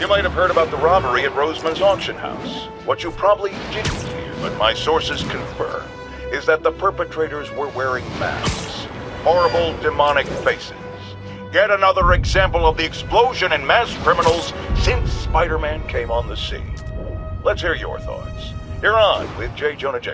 You might have heard about the robbery at Roseman's auction house. What you probably didn't hear, but my sources confirm, is that the perpetrators were wearing masks. Horrible, demonic faces. Yet another example of the explosion in mass criminals since Spider-Man came on the scene. Let's hear your thoughts. You're on with J. Jonah Jameson.